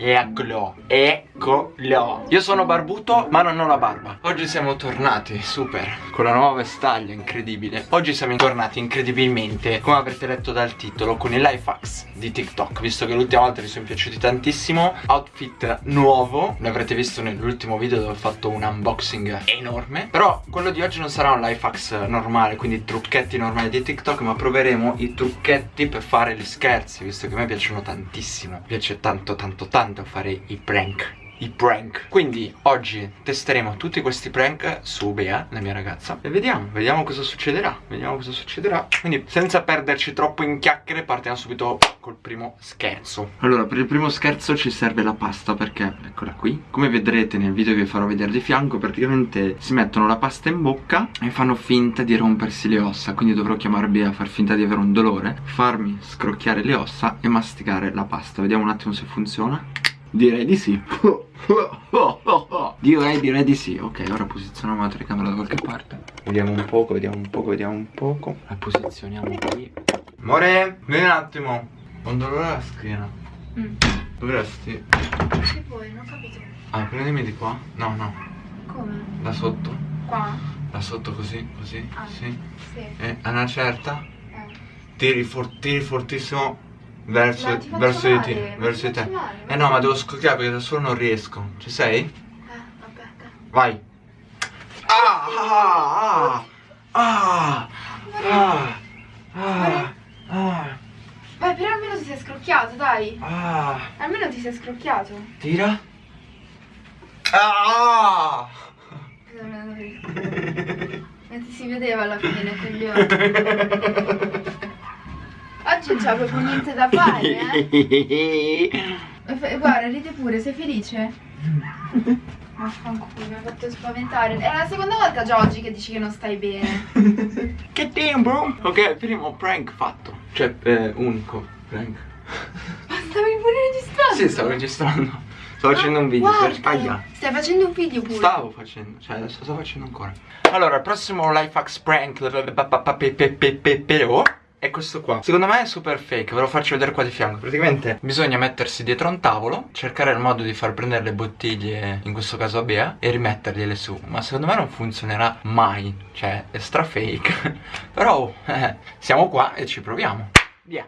Eccolo, eccolo. Io sono barbuto ma non ho la barba. Oggi siamo tornati, super. Con la nuova vestaglia, incredibile. Oggi siamo tornati incredibilmente. Come avrete letto dal titolo Con i life hacks di TikTok. Visto che l'ultima volta vi sono piaciuti tantissimo Outfit nuovo. L'avrete visto nell'ultimo video dove ho fatto un unboxing enorme. Però quello di oggi non sarà un life hacks normale Quindi trucchetti normali di TikTok Ma proveremo i trucchetti per fare gli scherzi Visto che a me piacciono tantissimo. Mi piace tanto tanto tanto tanto fare i prank i prank. Quindi oggi testeremo tutti questi prank su Bea, la mia ragazza E vediamo, vediamo cosa succederà Vediamo cosa succederà. Quindi senza perderci troppo in chiacchiere partiamo subito col primo scherzo. Allora per il primo scherzo ci serve la pasta perché eccola qui. Come vedrete nel video che vi farò vedere di fianco praticamente si mettono la pasta in bocca e fanno finta di rompersi le ossa. Quindi dovrò chiamare Bea a far finta di avere un dolore Farmi scrocchiare le ossa e masticare la pasta. Vediamo un attimo se funziona Direi di sì. Direi, direi di sì. Ok, ora posizioniamo la telecamera da qualche parte. Vediamo un poco, vediamo un poco, vediamo un poco. La posizioniamo qui. Amore, vieni un attimo. Ho un dolore alla schiena? Mm. Dovresti Che vuoi? Non ho capito Ah, prendimi di qua. No, no. Come? Da sotto. Qua? Da sotto così, così ah, Sì. Sì. E a una certa? Eh. Tiri, for tiri fortissimo Verso, no, verso di te, verso di te. Male, eh no, ma devo scocchiare perché da solo non riesco. Ci sei? Eh, aspetta. Vai. Ah, ah, ah, ah, ah, ah, Vai, però almeno ti sei scrocchiato, dai. ah. Almeno ti sei scrocchiato. Tira. Ah. Non ti si vedeva alla fine, coglione. Non c'è proprio niente da fare, eh? Guarda, ride pure, sei felice? Vaffanculo, mi ha fatto spaventare. È la seconda volta già oggi che dici che non stai bene. che tempo? Ok, primo prank fatto. Cioè, eh, unico prank. Ma stavi pure registrando? Sì, stavo registrando. Sto facendo un video per Aia. Stai facendo un video pure? Stavo facendo, cioè adesso sto facendo ancora. Allora, prossimo life hacks prank è questo qua. Secondo me è super fake, ve lo faccio vedere qua di fianco. Praticamente bisogna mettersi dietro un tavolo Cercare il modo di far prendere le bottiglie In questo caso a Bea E rimettergliele su. Ma secondo me non funzionerà mai. Cioè è stra fake. Però eh, siamo qua e ci proviamo. Via.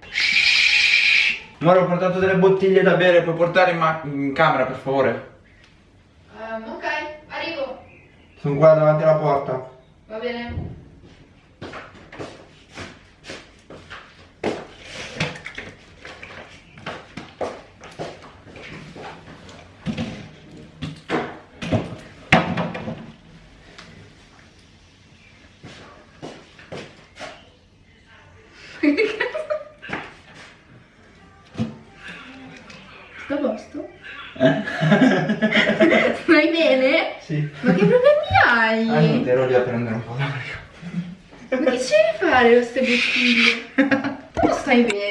Ora ho portato delle bottiglie da bere Puoi portare in, in camera per favore? Um, ok, arrivo. Sono qua davanti alla porta. Va bene Stai bene? Sì. Ma che problemi hai? Ah, niente, ero lì a prendere un po' d'aria. Ma che c'è da fare queste bottiglie? Tu stai bene.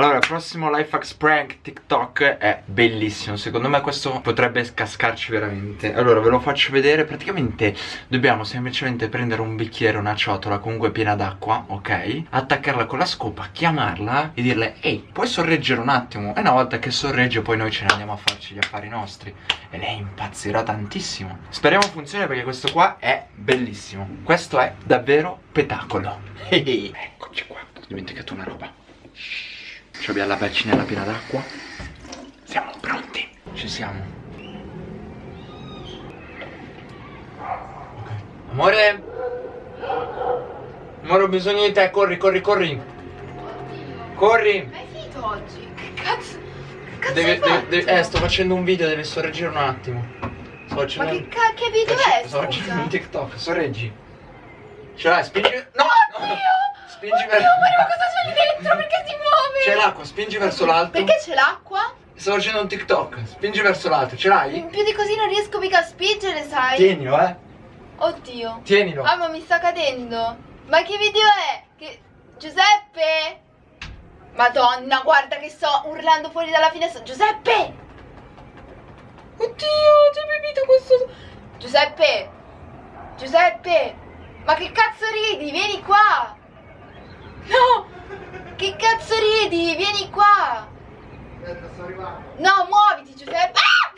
Allora, il prossimo life hacks prank TikTok è bellissimo. Secondo me questo potrebbe cascarci veramente. Allora, ve lo faccio vedere. Praticamente dobbiamo semplicemente prendere un bicchiere, una ciotola comunque piena d'acqua, ok? Attaccarla con la scopa, chiamarla e dirle Ehi, puoi sorreggere un attimo? E una volta che sorregge poi noi ce ne andiamo a farci gli affari nostri. E lei impazzirà tantissimo. Speriamo funzioni perché questo qua è bellissimo. Questo è davvero spettacolo Eccoci qua, ho dimenticato una roba ci abbiamo la bacinella piena d'acqua Siamo pronti Ci siamo Ok Amore Amore ho bisogno di te Corri corri corri Corri è finito oggi? Che cazzo? Che cazzo devi, hai fatto? devi, Eh sto facendo un video Devi sorreggere un attimo Sto facendo Ma che, che video è? Sto facendo un. TikTok Sorreggi Ce l'hai spingi No Oddio! Spingi Oddio, verso ma cosa dentro? Perché si muove? C'è l'acqua Spingi verso l'alto Perché c'è l'acqua? Sto facendo un TikTok Spingi verso l'alto Ce l'hai? Più di così non riesco mica a spingere, sai? Tienilo eh Oddio. Tienilo Ah, ma mi sta cadendo. Ma che video è? Che... Giuseppe? Madonna, guarda che sto urlando fuori dalla finestra. Giuseppe! Oddio, c'è bevito questo... Giuseppe! Giuseppe! Ma che cazzo ridi? Vieni! Che cazzo ridi? Vieni qua! No, muoviti Giuseppe. Ah!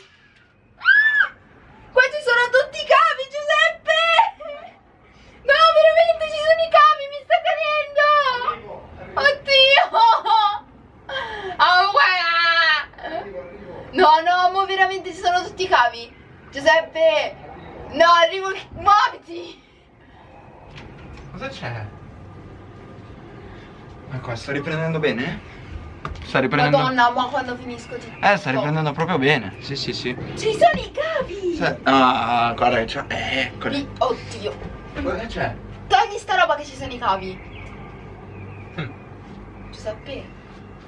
Ah! Questi sono tutti i cavi Giuseppe. No, veramente ci sono i cavi, mi sta cadendo. Oddio. Oh. No, no, mo veramente ci sono tutti i cavi. Giuseppe. No, arrivo. Muoviti. Cosa c'è? Ma qua sta riprendendo bene? Sta riprendendo Madonna, ma quando finisco ti... Eh, sta riprendendo proprio bene Sì, sì, sì Ci sono i cavi. Sì. Ah, guarda che c'è Eh, eccoli Mi- Oddio. Guarda che c'è Togli sta roba che ci sono i cavi. Hm. Giuseppe.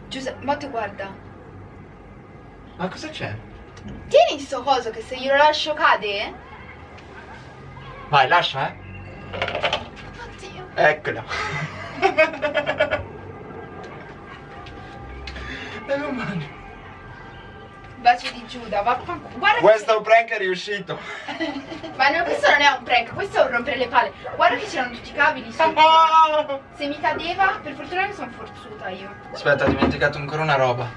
Giuseppe, ma tu guarda. Ma cosa c'è? Tieni sto coso che se io lo lascio cade. Vai, lascia, eh Oddio. Eccolo Meno male Bacio di Giuda, vaffanculo. Guarda Questo prank è riuscito che... Ma no, questo non è un prank, questo è un rompere le palle. Guarda che c'erano tutti i cavi lì sotto. Ah! Se mi cadeva, per fortuna che sono forzuta io. Aspetta, ho dimenticato ancora una roba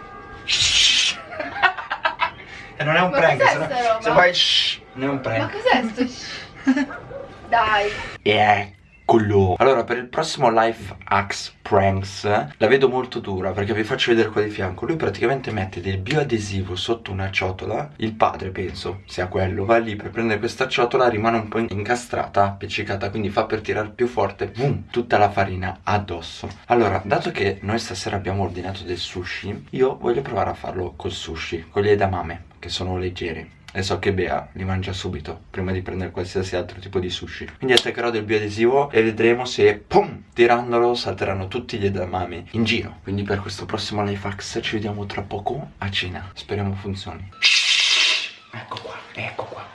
E non è un Ma prank se, no- se poi shh, non è un Ma prank cos'è sto... sh- Dai. Eccolo Allora per il prossimo Life Axe Pranks La vedo molto dura perché vi faccio vedere qua di fianco. Lui praticamente mette del bioadesivo sotto una ciotola Il padre penso sia quello Va lì per prendere questa ciotola Rimane un po' incastrata, appiccicata Quindi fa per tirare più forte Boom, tutta la farina addosso. Allora dato che noi stasera abbiamo ordinato del sushi Io voglio provare a farlo col sushi Con gli edamame che sono leggeri e so che Bea li mangia subito prima di prendere qualsiasi altro tipo di sushi. Quindi attaccherò del bioadesivo e vedremo se, pum, tirandolo salteranno tutti gli edamame in giro. Quindi per questo prossimo Lifehax ci vediamo tra poco a cena. Speriamo funzioni. Ecco qua, ecco qua.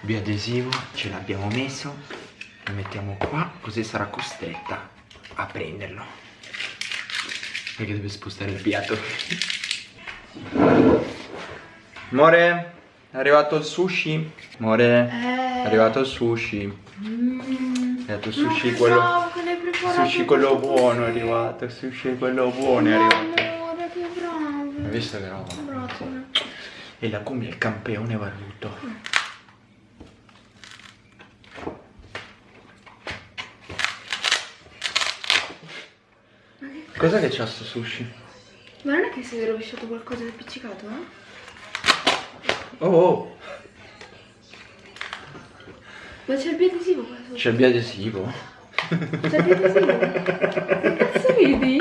Bioadesivo, ce l'abbiamo messo. Lo mettiamo qua, così sarà costretta a prenderlo. Perché deve spostare il piatto. Amore, è arrivato il sushi. Amore, è arrivato il sushi. Mm. È arrivato il sushi quello. Sushi quello buono è arrivato. Il sushi quello buono è arrivato. Amore, che bravo. Hai visto che roba? Bravo. E la cumbia è il campione barbuto. Cos'è che c'ha sto sushi? Ma non è che si è rovesciato qualcosa di appiccicato, eh? Oh, oh. Ma c'è il biadesivo qua sotto. c'è il biadesivo. C'è il biadesivo. Che cazzo ridi?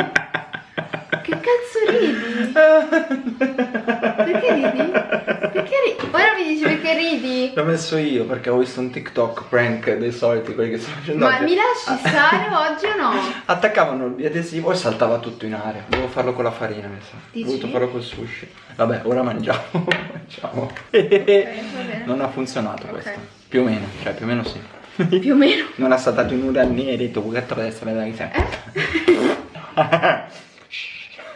Che cazzo ridi? Perché ridi? Mi dici perché ridi? L'ho messo io perché ho visto un TikTok prank dei soliti, quelli che stanno facendo Ma oggi. mi lasci stare oggi o no? Attaccavano il biadesivo e saltava tutto in aria. Devo farlo con la farina, mi sa. Ho Dici? voluto farlo col sushi. Vabbè, ora mangiamo. mangiamo. bene. non ha funzionato Ok. questo. Più o meno, cioè più o meno sì. Più o meno. Non ha saltato in una e hai detto che deve essere da sé.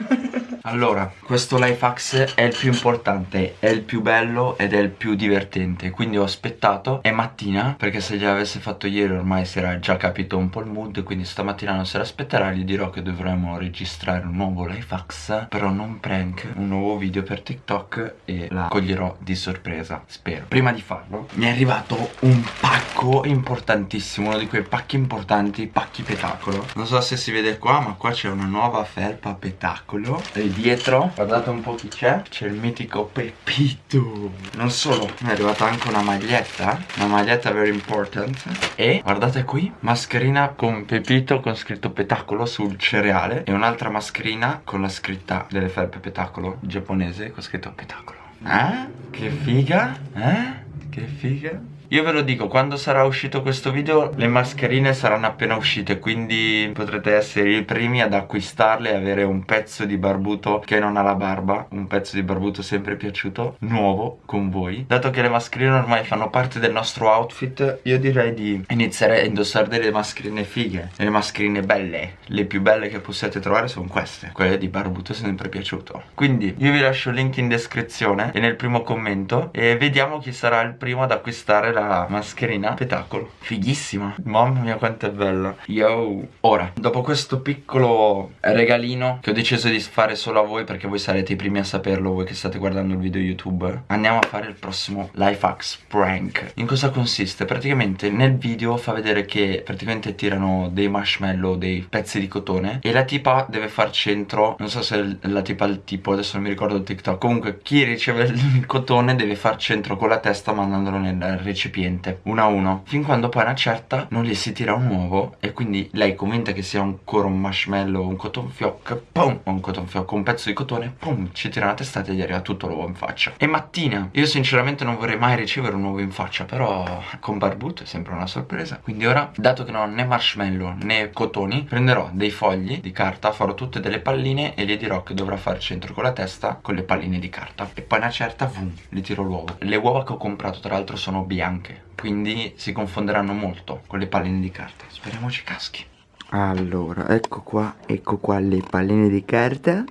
Allora, questo life hacks è il più importante, è il più bello ed è il più divertente. Quindi ho aspettato, è mattina, perché se gliel'avesse fatto ieri ormai si era già capito un po' il mood Quindi stamattina non se l'aspetterà, gli dirò che dovremmo registrare un nuovo life hacks Però non prank, un nuovo video per TikTok e la coglierò di sorpresa, spero. Prima di farlo, mi è arrivato un pacco importantissimo, uno di quei pacchi importanti, pacchi petacolo. Non so se si vede qua, ma qua c'è una nuova felpa petacolo E dietro, guardate un po' chi c'è C'è il mitico Pepito Non solo, mi è arrivata anche una maglietta Una maglietta very important E guardate qui, mascherina con Pepito con scritto petacolo sul cereale E un'altra mascherina con la scritta delle felpe petacolo giapponese con scritto petacolo Eh? Che figa? Eh? Che figa? Io ve lo dico, quando sarà uscito questo video le mascherine saranno appena uscite Quindi potrete essere i primi ad acquistarle e avere un pezzo di barbuto che non ha la barba Un pezzo di barbuto sempre piaciuto, nuovo, con voi. Dato che le mascherine ormai fanno parte del nostro outfit Io direi di iniziare a indossare delle mascherine fighe. Delle mascherine belle Le più belle che possiate trovare sono queste Quelle di barbuto sempre piaciuto. Quindi io vi lascio il link in descrizione e nel primo commento E vediamo chi sarà il primo ad acquistare la mascherina Spettacolo Fighissima. Mamma mia quanto è bella. Yo Ora Dopo questo piccolo regalino Che ho deciso di fare solo a voi Perché voi sarete i primi a saperlo Voi che state guardando il video YouTube Andiamo a fare il prossimo Life Hacks Prank. In cosa consiste? Praticamente nel video fa vedere che Praticamente tirano dei marshmallow Dei pezzi di cotone E la tipa deve far centro Non so se la tipa il tipo Adesso non mi ricordo il TikTok. Comunque chi riceve il cotone Deve far centro con la testa Mandandolo nel recipiente Uno a uno. Fin quando poi una certa Non gli si tira un uovo E quindi lei convinta che sia ancora un marshmallow Un cotton fioc Pum Un cotton fioc Un pezzo di cotone Pum Ci tira una testata e gli arriva tutto l'uovo in faccia. E mattina Io sinceramente non vorrei mai ricevere un uovo in faccia Però con Barbuto è sempre una sorpresa. Quindi ora Dato che non ho né marshmallow né cotoni Prenderò dei fogli di carta Farò tutte delle palline E gli dirò che dovrà far centro con la testa Con le palline di carta. E poi una certa Vum Gli tiro l'uovo. Le uova che ho comprato tra l'altro sono bianche Quindi si confonderanno molto Con le palline di carta Speriamo ci caschi Allora, ecco qua, ecco qua le palline di carta.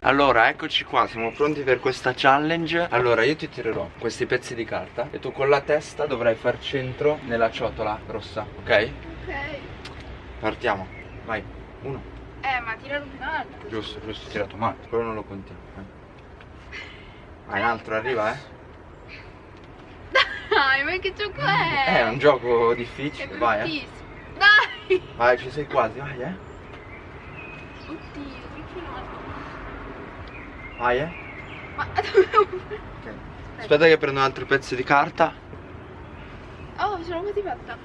Allora, eccoci qua, siamo pronti per questa challenge Allora, io ti tirerò questi pezzi di carta E tu con la testa dovrai far centro nella ciotola rossa, ok? Ok. Partiamo, vai, uno Eh, ma tirare un altro. Giusto, giusto, tirato male, quello non lo contiamo eh. Vai, un altro arriva, eh Dai, ma che gioco è? È un gioco difficile, vai, eh. Dai! Vai, ci sei quasi, vai, eh Oddio, che Vai, eh Ma Ok. Aspetta che prendo altri pezzi di carta Oh, ce l'ho fatta.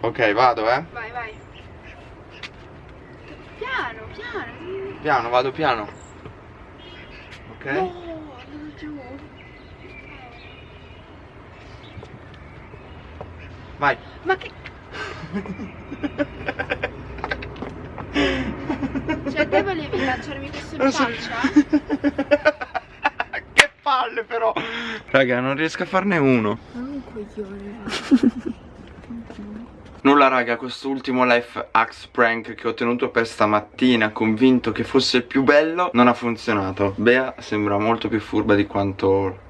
Ok, vado, eh Vai, vai. Piano, piano. Piano, vado piano Ok andato giù. Vai. Ma che... Cioè, te volevi lanciarmi questo in so- faccia? che palle però. Raga non riesco a farne uno. Non un coglione. Nulla raga questo ultimo life hacks prank che ho tenuto per stamattina Convinto che fosse il più bello Non ha funzionato. Bea sembra molto più furba di quanto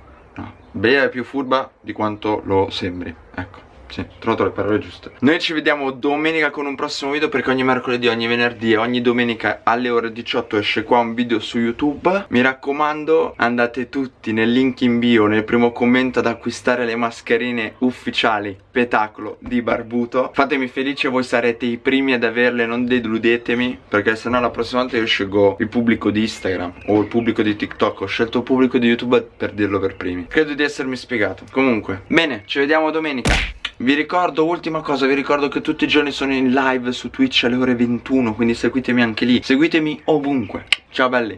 Bea è più furba di quanto lo sembri Ecco sì, ho trovato le parole giuste. Noi ci vediamo domenica con un prossimo video Perché ogni mercoledì, ogni venerdì e ogni domenica alle ore 18 esce qua un video su YouTube. Mi raccomando andate tutti nel link in bio Nel primo commento ad acquistare le mascherine ufficiali Petacolo di Barbuto. Fatemi felice, voi sarete i primi ad averle Non deludetemi Perché sennò la prossima volta io scelgo il pubblico di Instagram O il pubblico di TikTok. Ho scelto il pubblico di YouTube per dirlo per primi. Credo di essermi spiegato. Comunque, bene, ci vediamo domenica vi ricordo, ultima cosa, vi ricordo che tutti i giorni sono in live su Twitch alle ore 21 Quindi seguitemi anche lì. Seguitemi ovunque. Ciao belli